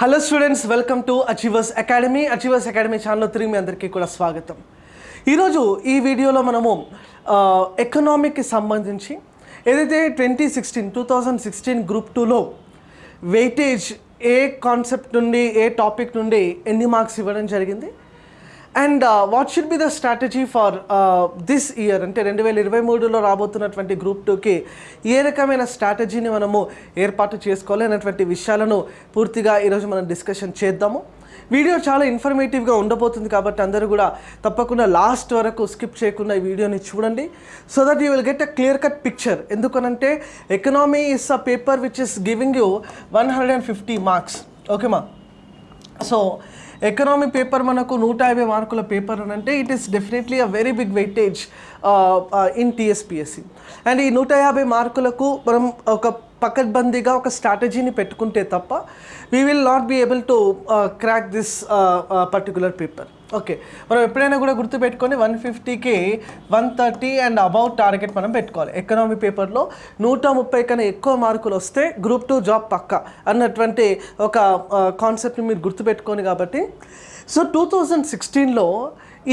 Hello students welcome to Achievers Academy Achievers Academy ఛానల్లో తిరిగి మీ అందరికీ కూడా స్వాగతం. ఈరోజు ఈ వీడియోలో మనము ఎకనామిక్కి సంబంధించి ఏదైతే twenty sixteen two thousand sixteen group టూలో వెయిటేజ్ ఏ కాన్సెప్ట్ నుండి ఏ టాపిక్ నుండి ఎన్ని మార్క్స్ ఇవ్వడం జరిగింది and what should be the strategy for this year అంటే రెండు వేల ఇరవై మూడులో రాబోతున్నటువంటి గ్రూప్ టూకి ఏ రకమైన స్ట్రాటజీని మనము ఏర్పాటు చేసుకోవాలి అనేటువంటి విషయాలను పూర్తిగా ఈరోజు మనం డిస్కషన్ చేద్దాము. వీడియో చాలా ఇన్ఫర్మేటివ్గా ఉండబోతుంది కాబట్టి అందరూ కూడా తప్పకుండా లాస్ట్ వరకు స్కిప్ చేయకుండా ఈ వీడియోని చూడండి. So that you will get a clear cut picture ఎందుకనంటే economy is a paper which is giving you one hundred and fifty marks ఓకేమా so economy paper మనకు నూట యాభై మార్కుల పేపర్ అని అంటే it is definitely a very big weightage in TSPSC and ఈ నూట యాభై మార్కులకు మనం ఒక పకడ్బందీగా ఒక స్ట్రాటజీని పెట్టుకుంటే తప్ప we will not be able to crack this particular paper okay. మనం ఎప్పుడైనా కూడా గుర్తుపెట్టుకొని వన్ ఫిఫ్టీకి one thirty and about target మనం పెట్టుకోవాలి. ఎకనామీ పేపర్లో నూట ముప్పై కన్నా ఎక్కువ మార్కులు వస్తే గ్రూప్ టూ జాబ్ పక్క అన్నటువంటి ఒక కాన్సెప్ట్ని మీరు గుర్తుపెట్టుకోండి కాబట్టి. సో టూ థౌజండ్ సిక్స్టీన్లో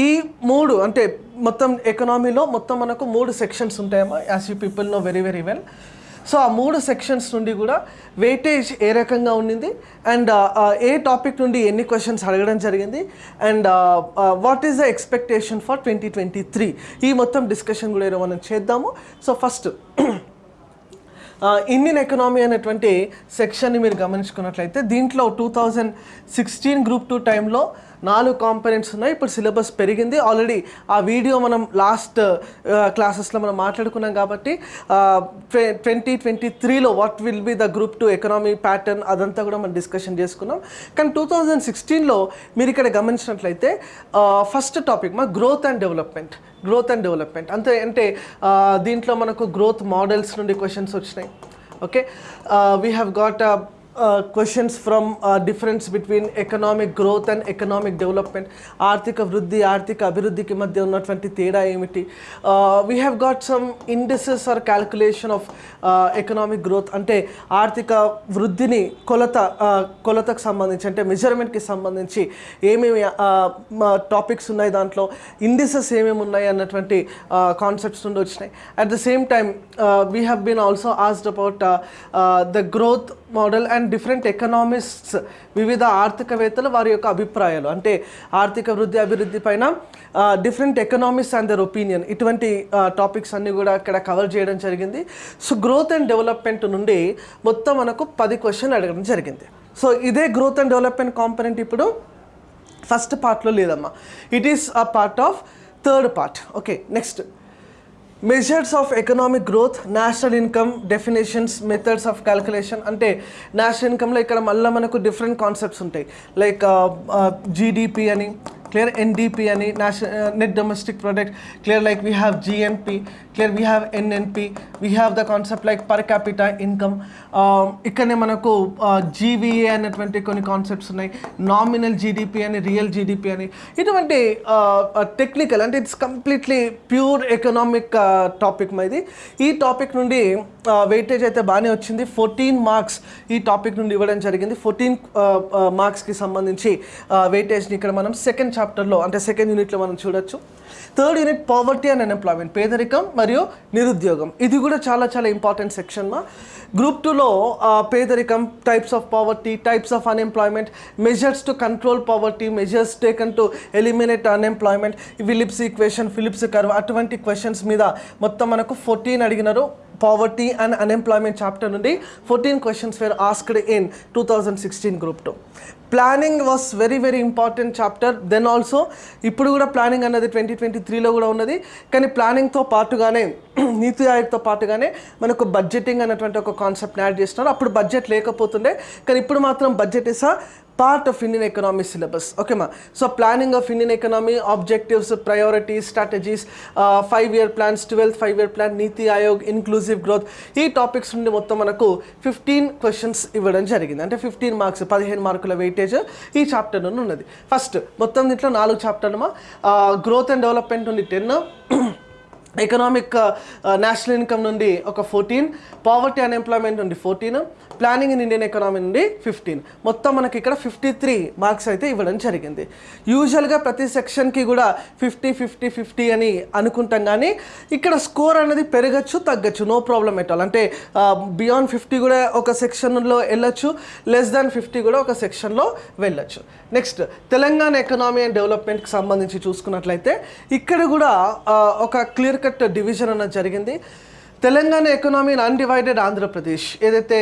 ఈ మూడు అంటే మొత్తం ఎకనామీలో మొత్తం మనకు మూడు sections ఉంటాయమ్మా as you people know very very well. So ఆ మూడు సెక్షన్స్ నుండి కూడా వెయిటేజ్ ఏ రకంగా ఉండింది? అండ్ uh, uh, ఏ టాపిక్ నుండి ఎన్ని క్వశ్చన్స్ అడగడం జరిగింది? And what is the expectation for twenty twenty three ఈ మొత్తం డిస్కషన్ కూడా ఈరోజు మనం చేద్దాము. సో ఫస్ట్ ఇండియన్ ఎకనామీ అనేటువంటి సెక్షన్ని మీరు గమనించుకున్నట్లయితే దీంట్లో two thousand sixteen group two టైంలో నాలుగు కాంపనెంట్స్ ఉన్నాయి. ఇప్పుడు సిలబస్ పెరిగింది. ఆల్రెడీ ఆ వీడియో మనం లాస్ట్ క్లాసెస్లో మనం మాట్లాడుకున్నాం కాబట్టి ట్వంటీ ట్వంటీ త్రీలో what will be the group two economy pattern అదంతా కూడా మనం డిస్కషన్ చేసుకున్నాం. కానీ టూ థౌజండ్ సిక్స్టీన్లో మీరు ఇక్కడ గమనించినట్లయితే ఫస్ట్ టాపిక్ మా growth and development growth and development అంతే అంటే దీంట్లో మనకు గ్రోత్ మోడల్స్ నుండి క్వశ్చన్స్ వచ్చినాయి. Okay we have got questions from difference between economic growth and economic development ఆర్థిక వృద్ధి ఆర్థిక అభివృద్ధికి మధ్య ఉన్నటువంటి తేడా ఏమిటి we have got some indices or calculation of economic growth అంటే ఆర్థిక వృద్ధిని కొలత కొలతకు సంబంధించి అంటే మెజర్మెంట్కి సంబంధించి ఏమేమి టాపిక్స్ ఉన్నాయి దాంట్లో ఇండెసెస్ ఏమేమి ఉన్నాయి అన్నటువంటి కాన్సెప్ట్స్ నుండి వచ్చినాయి at the same time we have been also asked about the growth model and different economists వివిధ ఆర్థికవేత్తలు వారి యొక్క అభిప్రాయాలు. అంటే ఆర్థిక వృద్ధి అభివృద్ధి పైన different economics and their opinion ఇటువంటి టాపిక్స్ అన్నీ కూడా ఇక్కడ కవర్ చేయడం జరిగింది. సో గ్రోత్ అండ్ డెవలప్మెంట్ నుండి మొత్తం మనకు పది క్వశ్చన్ అడగడం జరిగింది. సో ఇదే గ్రోత్ అండ్ డెవలప్మెంట్ కాంపనెంట్ ఇప్పుడు ఫస్ట్ పార్ట్లో లేదమ్మా. It is a part of third part okay next measures of economic growth national income definitions methods of calculation అంటే నేషనల్ ఇన్కమ్లో ఇక్కడ మళ్ళీ మనకు డిఫరెంట్ కాన్సెప్ట్స్ ఉంటాయి. లైక్ జీడిపి అని క్లియర్ ఎన్డీపీ అని national net domestic product clear like we have GNP clear we have NNP we have the concept like per capital income ఇక్కడనే మనకు జీవీఏ అనేటువంటి కొన్ని కాన్సెప్ట్స్ ఉన్నాయి. నామినల్ జీడిపి అని real GDP అని. ఇటువంటి టెక్నికల్ అంటే it's completely pure economic topic ఇది. ఈ టాపిక్ నుండి వెయిటేజ్ అయితే బాగానే వచ్చింది. ఫోర్టీన్ మార్క్స్ ఈ టాపిక్ నుండి ఇవ్వడం జరిగింది. ఫోర్టీన్ మార్క్స్కి సంబంధించి వెయిటేజ్ని ఇక్కడ మనం సెకండ్ చాప్టర్లో అంటే సెకండ్ యూనిట్లో మనం చూడొచ్చు. Third unit poverty and unemployment పేదరికం మరియు నిరుద్యోగం. ఇది కూడా చాలా చాలా ఇంపార్టెంట్ సెక్షన్ మా. గ్రూప్ టూలో పేదరికం types of poverty types of unemployment measures to control poverty measures taken to eliminate unemployment Phillips equation Phillips curve అటువంటి క్వశ్చన్స్ మీద మొత్తం మనకు ఫోర్టీన్ అడిగినారు. పావర్టీ అండ్ అన్ఎంప్లాయ్మెంట్ చాప్టర్ నుండి fourteen questions were asked in two thousand sixteen group two planning was very very important chapter then also ఇప్పుడు కూడా planning అన్నది twenty twenty త్రీలో కూడా ఉన్నది. కానీ ప్లానింగ్తో పాటుగానే నీతి ఆయోగ్తో పాటుగానే మనకు బడ్జెటింగ్ అన్నటువంటి ఒక కాన్సెప్ట్ని యాడ్ చేస్తున్నారు. అప్పుడు బడ్జెట్ లేకపోతుండే కానీ ఇప్పుడు మాత్రం budget is part of Indian economy syllabus ఓకేమా so planning of Indian economy objectives priorities strategies five year plans twelfth five year plan NITI Aayog inclusive growth ఈ టాపిక్స్ నుండి మొత్తం మనకు ఫిఫ్టీన్ క్వశ్చన్స్ ఇవ్వడం జరిగింది. అంటే ఫిఫ్టీన్ మార్క్స్ పదిహేను మార్కుల wait weightage ఈ చాప్టర్ నుండి ఉన్నది. ఫస్ట్ మొత్తం దీంట్లో నాలుగు చాప్టర్లమా గ్రోత్ అండ్ డెవలప్మెంట్ నుండి టెన్ ఎకనామిక్ నేషనల్ ఇన్కమ్ నుండి ఒక ఫోర్టీన్ పావర్టీ అన్ఎంప్లాయ్మెంట్ నుండి fourteen planning in Indian economy నుండి ఫిఫ్టీన్ మొత్తం మనకి ఇక్కడ ఫిఫ్టీ త్రీ మార్క్స్ అయితే ఇవ్వడం జరిగింది. యూజువల్గా ప్రతి సెక్షన్కి కూడా ఫిఫ్టీ ఫిఫ్టీ ఫిఫ్టీ అని అనుకుంటాం కానీ ఇక్కడ స్కోర్ అనేది పెరగచ్చు తగ్గచ్చు నో ప్రాబ్లం ఎట్ ఆల్ అంటే uh, బియాండ్ ఫిఫ్టీ కూడా ఒక సెక్షన్లో వెళ్ళొచ్చు లెస్ దాన్ ఫిఫ్టీ కూడా ఒక సెక్షన్లో వెళ్ళొచ్చు. నెక్స్ట్ తెలంగాణ ఎకనామీ అండ్ డెవలప్మెంట్కి సంబంధించి చూసుకున్నట్లయితే ఇక్కడ కూడా uh, ఒక క్లియర్ కట్ డివిజన్ అన్నది జరిగింది. Telangana economy undivided Andhra Pradesh. ఏదైతే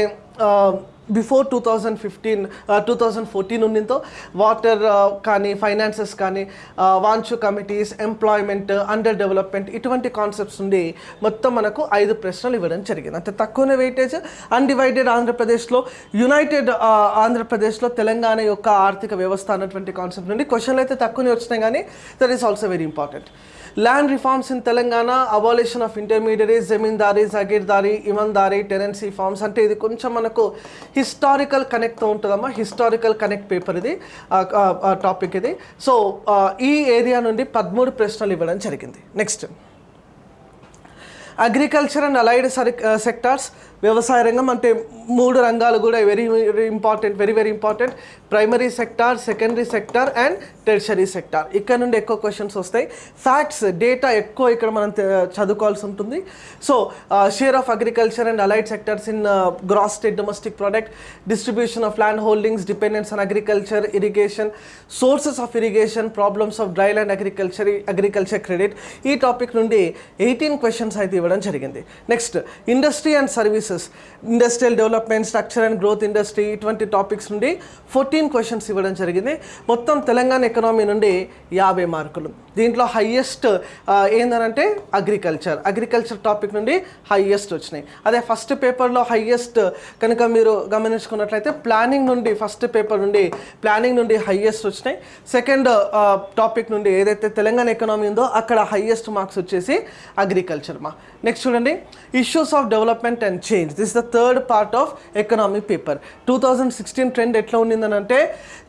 before two thousand fifteen two thousand fourteen ఉన్నిందో water కానీ ఫైనాన్సెస్ కానీ Wanchoo committees employment under development ఇటువంటి కాన్సెప్ట్స్ నుండి మొత్తం మనకు ఐదు ప్రశ్నలు ఇవ్వడం జరిగింది. అంతే తక్కువనే వెయిటేజ్ అన్డివైడెడ్ ఆంధ్రప్రదేశ్లో యునైటెడ్ ఆంధ్రప్రదేశ్లో తెలంగాణ యొక్క ఆర్థిక వ్యవస్థ అన్నటువంటి కాన్సెప్ట్ నుండి క్వశ్చన్లు అయితే తక్కువనే వచ్చినాయి కానీ that is also very important land reforms in Telangana abolition of intermediary zamindari jagirdari inamdari tenancy forms అంటే ఇది కొంచెం మనకు హిస్టారికల్ కనెక్ట్తో ఉంటుందమ్మా. హిస్టారికల్ కనెక్ట్ పేపర్ ఇది. టాపిక్ ఇది. సో ఈ ఏరియా నుండి పదమూడు ప్రశ్నలు ఇవ్వడం జరిగింది. Next agriculture and allied sectors వ్యవసాయ రంగం అంటే మూడు రంగాలు కూడా very very important very very important primary sector secondary sector and tertiary sector. ఇక్కడ నుండి ఎక్కువ క్వశ్చన్స్ వస్తాయి. ఫ్యాక్ట్స్ డేటా ఎక్కువ ఇక్కడ మనం చదువుకోవాల్సి ఉంటుంది. So share of agriculture and allied sectors in gross state domestic product distribution of land holdings dependence on agriculture irrigation sources of irrigation problems of dry land agriculture agriculture credit ఈ topic నుండి eighteen questions అయితే ఇవ్వడం జరిగింది. Next industry and services industrial development structure and growth industry ఇటువంటి topics నుండి fourteen questions ఇవ్వడం జరిగింది. మొత్తం తెలంగాణ ఎకనామీ నుండి యాభై మార్కులు. దీంట్లో హయ్యెస్ట్ ఏందనంటే అగ్రికల్చర్ అగ్రికల్చర్ టాపిక్ నుండి హయ్యెస్ట్ వచ్చినాయి. అదే ఫస్ట్ పేపర్లో హయ్యెస్ట్ కనుక మీరు గమనించుకున్నట్లయితే ప్లానింగ్ నుండి ఫస్ట్ పేపర్ నుండి ప్లానింగ్ నుండి హయ్యెస్ట్ వచ్చినాయి. సెకండ్ టాపిక్ నుండి ఏదైతే తెలంగాణ ఎకనామీ ఉందో అక్కడ హయ్యెస్ట్ మార్క్స్ వచ్చేసి అగ్రికల్చర్ మా. నెక్స్ట్ చూడండి. Issues of development and change this the third part of economy paper two thousand sixteen trend ఎట్లా ఉండిందని అంటే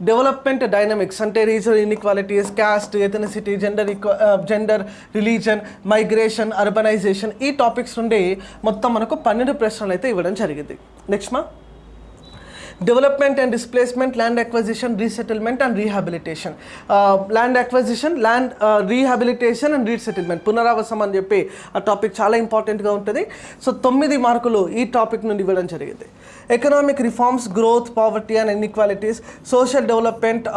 డెవలప్మెంట్ డైనమిక్స్ అంటే regional inequalities caste ethnicity gender gender religion migration urbanization ఈ topics నుండి మొత్తం మనకు పన్నెండు ప్రశ్నలు అయితే ఇవ్వడం జరిగింది. నెక్స్ట్ మా. Development and displacement land acquisition resettlement and rehabilitation. Land acquisition land rehabilitation and resettlement. పునరావాసం అని చెప్పి ఆ టాపిక్ చాలా ఇంపార్టెంట్గా ఉంటుంది. సో తొమ్మిది మార్కులు ఈ టాపిక్ నుండి ఇవ్వడం జరిగింది. Economic reforms growth poverty and inequalities social development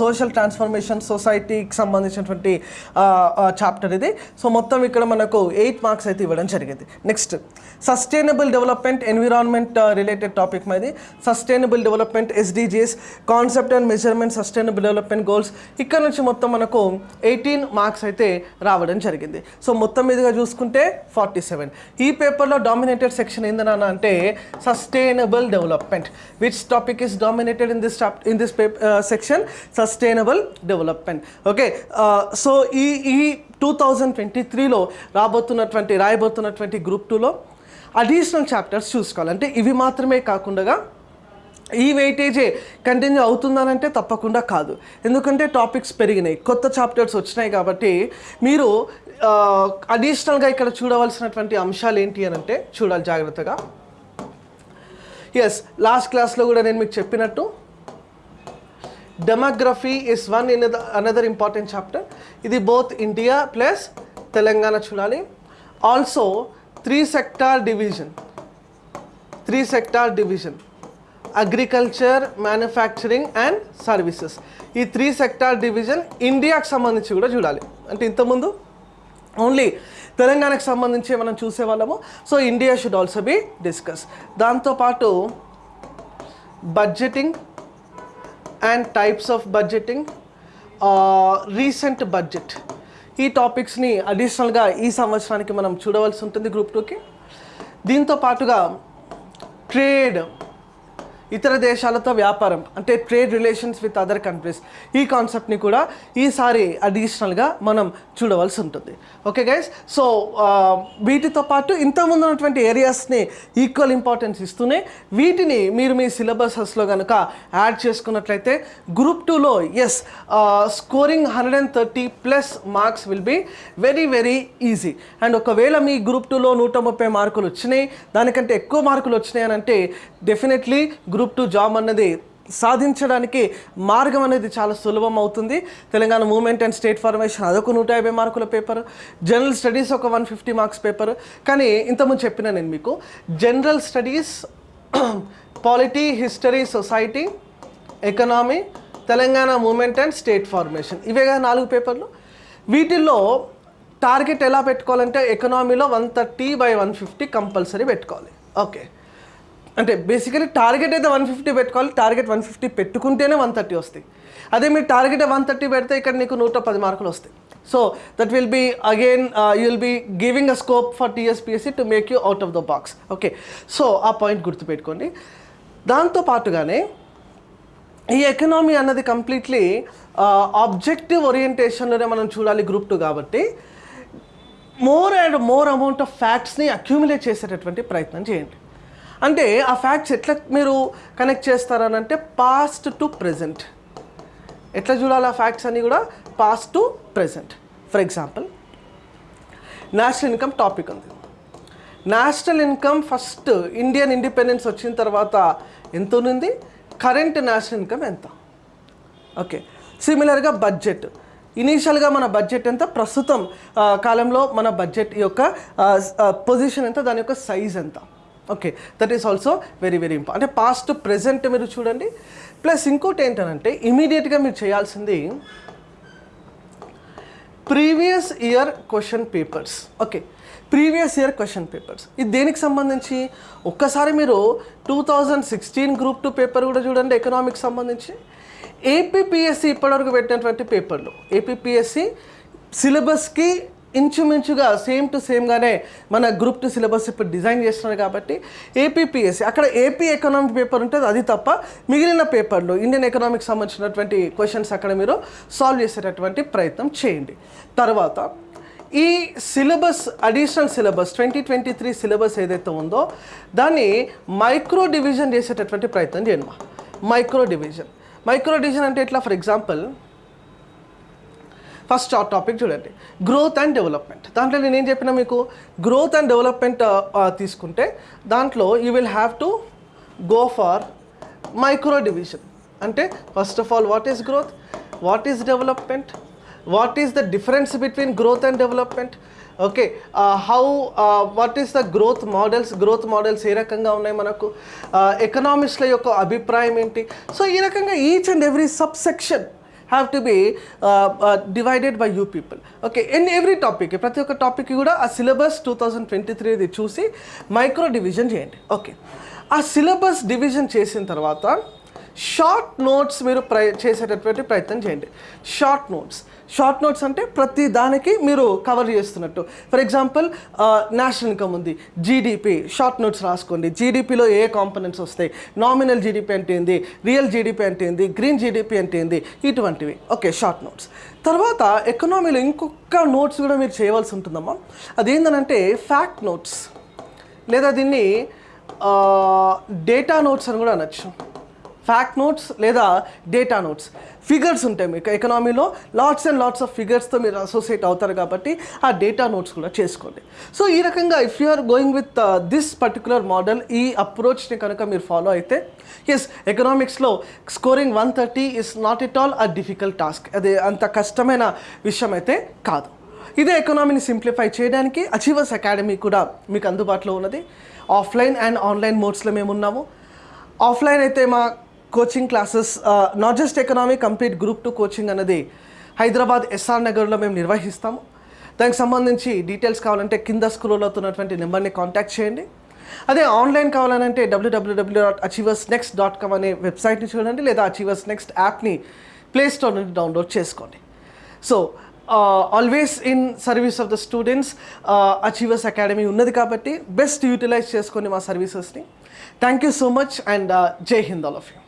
social transformation సొసైటీకి సంబంధించినటువంటి చాప్టర్ ఇది. సో మొత్తం ఇక్కడ మనకు ఎయిట్ మార్క్స్ అయితే ఇవ్వడం జరిగింది. Next sustainable development environment related topic మాది. Sustainable development SDGs concept and measurement sustainable development goals ఇక్కడ నుంచి మొత్తం మనకు ఎయిటీన్ మార్క్స్ అయితే రావడం జరిగింది. సో మొత్తం మీదుగా చూసుకుంటే ఫార్టీ సెవెన్ ఈ పేపర్లో డామినేటెడ్ సెక్షన్ ఏందన్నా అంటే sustainable development which topic is dominated in this in this paper section sustainable development okay so ఈ ఈ టూ థౌజండ్ ట్వంటీ త్రీలో రాబోతున్నటువంటి రాయబోతున్నటువంటి గ్రూప్ టూలో అడిషనల్ చాప్టర్స్ చూసుకోవాలి. అంటే ఇవి మాత్రమే కాకుండా ఈ వెయిటేజే కంటిన్యూ అవుతుందనంటే తప్పకుండా కాదు. ఎందుకంటే టాపిక్స్ పెరిగినాయి. కొత్త చాప్టర్స్ వచ్చినాయి కాబట్టి మీరు అడిషనల్గా ఇక్కడ చూడవలసినటువంటి అంశాలు ఏంటి అని అంటే చూడాలి జాగ్రత్తగా. ఎస్ లాస్ట్ క్లాస్లో కూడా నేను మీకు చెప్పినట్టు demography is one in another important chapter ఇది బోత్ ఇండియా ప్లస్ తెలంగాణ చూడాలి. Also three sector division three sector division agriculture manufacturing and services. ఈ త్రీ సెక్టార్ డివిజన్ ఇండియాకి సంబంధించి కూడా చూడాలి. అంటే ఇంతకుముందు ఓన్లీ తెలంగాణకు సంబంధించి మనం చూసేవాళ్ళము. So India should also be discuss. దాంతోపాటు budgeting and types of budgeting recent budget. ఈ టాపిక్స్ని అడిషనల్గా ఈ సంవత్సరానికి మనం చూడవలసి ఉంటుంది గ్రూప్ టూకి. దీంతో పాటుగా ట్రేడ్ ఇతర దేశాలతో వ్యాపారం అంటే trade relations with other countries. ఈ కాన్సెప్ట్ని కూడా ఈసారి అడిషనల్గా మనం చూడవలసి ఉంటుంది. Okay guys? సో వీటితో పాటు ఇంతకుముందు ఉన్నటువంటి ఏరియాస్ని ఈక్వల్ ఇంపార్టెన్స్ ఇస్తూనే వీటిని మీరు మీ సిలబసెస్లో కనుక యాడ్ చేసుకున్నట్లయితే గ్రూప్ టూలో yes scoring hundred and thirty plus marks will be very very easy. And ఒకవేళ మీ గ్రూప్ టూలో నూట ముప్పై మార్కులు వచ్చినాయి దానికంటే ఎక్కువ మార్కులు వచ్చినాయి అని అంటే డెఫినెట్లీ గ్రూప్ టూ జాబ్ అన్నది సాధించడానికి మార్గం అనేది చాలా సులభం అవుతుంది. Telangana movement and state formation అదొక నూట యాభై మార్కుల పేపర్. జనరల్ స్టడీస్ ఒక వన్ ఫిఫ్టీ మార్క్స్ పేపర్. కానీ ఇంతకుముందు చెప్పిన నేను మీకు general studies polity history society economy Telangana movement and state formation. ఇవే కదా నాలుగు పేపర్లు. వీటిల్లో టార్గెట్ ఎలా పెట్టుకోవాలంటే ఎకనామీలో one thirty by one fifty compulsory పెట్టుకోవాలి. ఓకే. అంటే బేసికలీ టార్గెట్ అయితే వన్ ఫిఫ్టీ పెట్టుకోవాలి టార్గెట్ వన్ ఫిఫ్టీ పెట్టుకుంటేనే వన్ థర్టీ వస్తాయి. అదే మీరు టార్గెట్ వన్ థర్టీ పెడితే ఇక్కడ నీకు నూట పది మార్కులు వస్తాయి. So that will be again you will be giving a scope for TSPSC to make you out of the box okay so ఆ పాయింట్ గుర్తుపెట్టుకోండి. దాంతో పాటుగానే ఈ ఎకనామీ అన్నది కంప్లీట్లీ ఆబ్జెక్టివ్ ఓరియంటేషన్లోనే మనం చూడాలి గ్రూప్ టూ కాబట్టి more and more amount of ఫ్యాక్ట్స్ని accumulate చేసేటటువంటి ప్రయత్నం చేయండి. అంటే ఆ ఫ్యాక్ట్స్ ఎట్లా మీరు కనెక్ట్ చేస్తారనంటే పాస్ట్ టు ప్రజెంట్ ఎట్లా చూడాలి ఆ ఫ్యాక్ట్స్ అన్నీ కూడా? Past to present for example national income topic ఉంది. National income first Indian independence వచ్చిన తర్వాత ఎంత ఉంది కరెంట్ నేషనల్ ఇన్కమ్ ఎంత? ఓకే సిమిలర్గా బడ్జెట్ ఇనీషియల్గా మన బడ్జెట్ ఎంత? ప్రస్తుతం కాలంలో మన బడ్జెట్ యొక్క పొజిషన్ ఎంత? దాని యొక్క సైజ్ ఎంత? Okay that is also very very important అంటే పాస్ట్ ప్రెజెంట్ మీరు చూడండి. ప్లస్ ఇంకోటి ఏంటంటే ఇమీడియట్గా మీరు చేయాల్సింది previous year question papers okay previous year question papers ఇది దేనికి సంబంధించి? ఒక్కసారి మీరు two thousand sixteen group two paper కూడా చూడండి ఎకనామిక్స్ సంబంధించి. ఏపీపీఎస్సి ఇప్పటివరకు పెట్టినటువంటి పేపర్లు ఏపీపీఎస్సి సిలబస్కి ఇంచుమించుగా సేమ్ టు సేమ్గానే మన గ్రూప్ టూ సిలబస్ ఇప్పుడు డిజైన్ చేస్తున్నారు కాబట్టి ఏపీపీఎస్సీ అక్కడ ఏపీ ఎకనామిక్ పేపర్ ఉంటుంది అది తప్ప మిగిలిన పేపర్లు ఇండియన్ ఎకనామిక్స్ సంబంధించినటువంటి క్వశ్చన్స్ అక్కడ మీరు సాల్వ్ చేసేటటువంటి ప్రయత్నం చేయండి. తర్వాత ఈ syllabus additional syllabus twenty twenty three syllabus ఏదైతే ఉందో దాన్ని మైక్రో డివిజన్ చేసేటటువంటి ప్రయత్నం చేయండి. మైక్రో డివిజన్ మైక్రో డివిజన్ అంటే ఎట్లా? ఫర్ ఎగ్జాంపుల్ ఫస్ట్ ఆ టాపిక్ చూడండి. గ్రోత్ అండ్ డెవలప్మెంట్ దాంట్లో నేను ఏం చెప్పిన మీకు? గ్రోత్ అండ్ డెవలప్మెంట్ తీసుకుంటే దాంట్లో you will have to go for micro division అంటే first of all what is growth what is development what is the difference between growth and development okay how what is the growth models growth models ఏ రకంగా ఉన్నాయి మనకు? ఎకనామిక్స్ల యొక్క అభిప్రాయం ఏంటి? So ఈ రకంగా each and every sub section have to be divided by you people okay in every topic ప్రతి ఒక్క టాపిక్ కూడా ఆ సిలబస్ టూ థౌజండ్ ట్వంటీ త్రీది చూసి మైక్రో డివిజన్ చేయండి. ఓకే ఆ సిలబస్ డివిజన్ చేసిన తర్వాత షార్ట్ నోట్స్ మీరు ప్రయ చేసేటటువంటి ప్రయత్నం చేయండి. షార్ట్ నోట్స్ షార్ట్ నోట్స్ అంటే ప్రతి దానికి మీరు కవర్ చేస్తున్నట్టు. ఫర్ ఎగ్జాంపుల్ నేషనల్ ఇన్కమ్ ఉంది. జీడిపి షార్ట్ నోట్స్ రాసుకోండి. జీడిపిలో ఏ కాంపనెంట్స్ వస్తాయి? నామినల్ జీడిపి అంటే ఏంది? రియల్ జీడిపి అంటే ఏంది? గ్రీన్ జీడిపి అంటే ఏంది? ఇటువంటివి. ఓకే షార్ట్ నోట్స్ తర్వాత ఎకనామీలో ఇంకొక నోట్స్ కూడా మీరు చేయవలసి ఉంటుందమ్మా. అదేంటంటే ఫ్యాక్ట్ నోట్స్ లేదా దీన్ని డేటా నోట్స్ అని కూడా అనొచ్చు. ఫ్యాక్ట్ నోట్స్ లేదా డేటా నోట్స్ ఫిగర్స్ ఉంటాయి మీకు ఎకనామీలో లాట్స్ అండ్ లాట్స్ ఆఫ్ ఫిగర్స్తో మీరు అసోసియేట్ అవుతారు కాబట్టి ఆ డేటా నోట్స్ కూడా చేసుకోండి. సో ఈ రకంగా if you are going with this particular model ఈ అప్రోచ్ని కనుక మీరు ఫాలో అయితే ఎస్ ఎకనామిక్స్లో scoring one thirty is not at all a difficult task అది అంత కష్టమైన విషయం అయితే కాదు. ఇదే ఎకనామీని సింప్లిఫై చేయడానికి అచీవర్స్ అకాడమీ కూడా మీకు అందుబాటులో ఉన్నది. ఆఫ్లైన్ అండ్ ఆన్లైన్ మోడ్స్లో మేము ఉన్నాము. ఆఫ్లైన్ అయితే మా coaching classes not just economy complete group two coaching అనేది హైదరాబాద్ ఎస్ఆర్ నగర్లో మేము నిర్వహిస్తాము. దానికి సంబంధించి డీటెయిల్స్ కావాలంటే కింద స్క్రోల్ అవుతున్నటువంటి నెంబర్ని కాంటాక్ట్ చేయండి. అదే ఆన్లైన్ కావాలనంటే డబ్ల్యూడబ్ల్యూడబ్ల్యూ dot Achievers Next dot com అనే వెబ్సైట్ని చూడండి లేదా అచీవర్స్ నెక్స్ట్ యాప్ని ప్లే స్టోర్ నుండి డౌన్లోడ్ చేసుకోండి. So always in service of the students Achievers Academy ఉన్నది కాబట్టి బెస్ట్ యూటిలైజ్ చేసుకొని మా సర్వీసెస్ని thank you so much and Jai Hind all of you